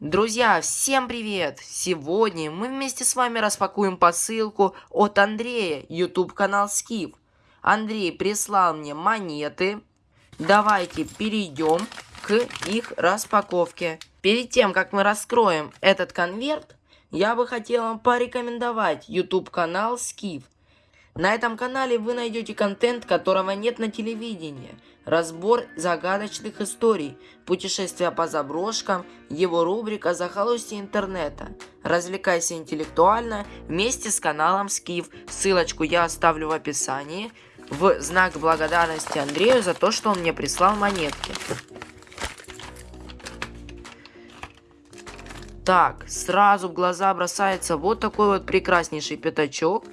Друзья, всем привет! Сегодня мы вместе с вами распакуем посылку от Андрея, YouTube канал Скиф. Андрей прислал мне монеты. Давайте перейдем к их распаковке. Перед тем, как мы раскроем этот конверт, я бы хотел вам порекомендовать YouTube канал Скиф. На этом канале вы найдете контент, которого нет на телевидении. Разбор загадочных историй, путешествия по заброшкам, его рубрика «Захолустье интернета». Развлекайся интеллектуально вместе с каналом Скиф. Ссылочку я оставлю в описании. В знак благодарности Андрею за то, что он мне прислал монетки. Так, сразу в глаза бросается вот такой вот прекраснейший пятачок.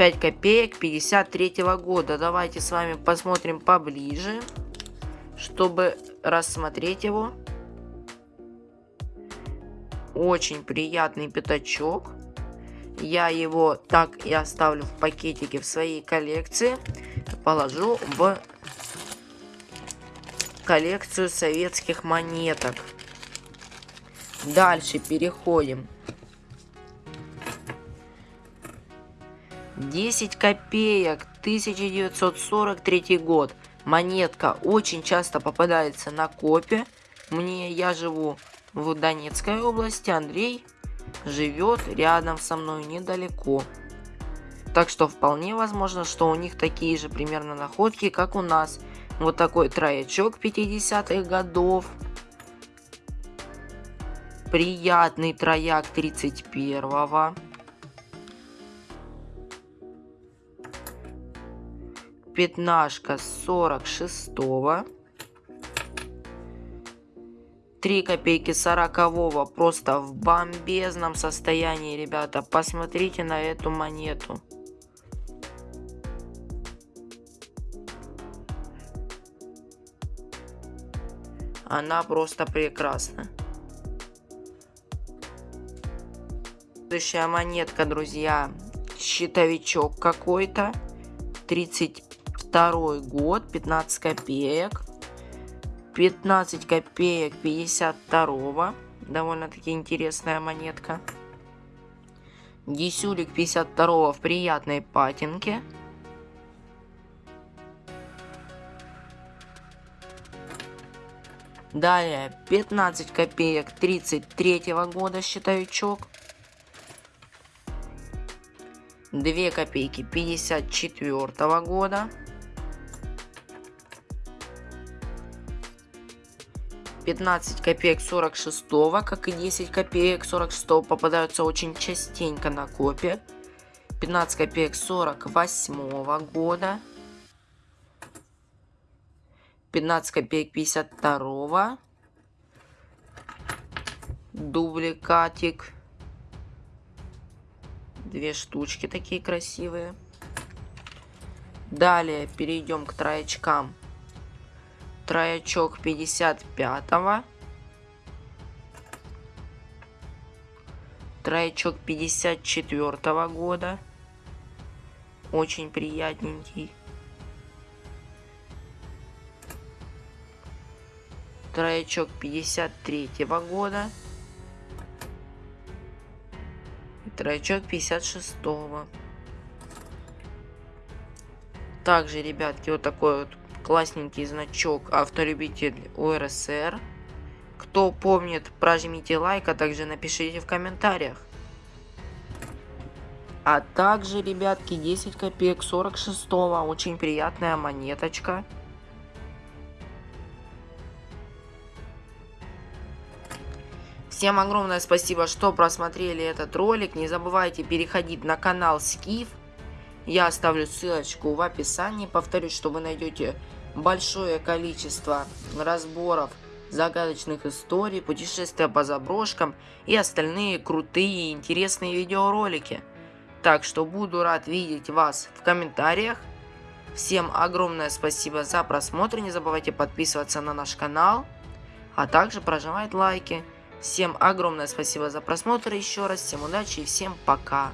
5 копеек 53 -го года. Давайте с вами посмотрим поближе, чтобы рассмотреть его. Очень приятный пятачок. Я его так и оставлю в пакетике в своей коллекции. Положу в коллекцию советских монеток. Дальше переходим 10 копеек, 1943 год. Монетка очень часто попадается на копе. Мне, я живу в Донецкой области, Андрей живет рядом со мной недалеко. Так что вполне возможно, что у них такие же примерно находки, как у нас. Вот такой троячок 50-х годов. Приятный трояк 31-го. Пятнашка 46-го. 3 копейки 40-го просто в бомбезном состоянии, ребята. Посмотрите на эту монету. Она просто прекрасна. Следующая монетка, друзья. Щитовичок какой-то. 30 второй год, 15 копеек. 15 копеек 52 Довольно-таки интересная монетка. Десюлик 52 в приятной патинке. Далее 15 копеек 33 года счетовичок. 2 копейки 54 года. 15 копеек 46, как и 10 копеек 46 попадаются очень частенько на копе. 15 копеек 48 года. 15 копеек 52 дубликатик. Две штучки такие красивые. Далее перейдем к троечкам троячок 55-го. Троячок 54 -го года. Очень приятненький. Троячок 53 -го года. И троячок 56 -го. Также, ребятки, вот такой вот классненький значок авторебитель УРСР. Кто помнит, прожмите лайк, а также напишите в комментариях. А также, ребятки, 10 копеек 46 -го. Очень приятная монеточка. Всем огромное спасибо, что просмотрели этот ролик. Не забывайте переходить на канал Скиф. Я оставлю ссылочку в описании. Повторюсь, что вы найдете большое количество разборов загадочных историй, путешествия по заброшкам и остальные крутые и интересные видеоролики. Так что буду рад видеть вас в комментариях. Всем огромное спасибо за просмотр, не забывайте подписываться на наш канал, а также прожимать лайки. Всем огромное спасибо за просмотр еще раз, всем удачи и всем пока.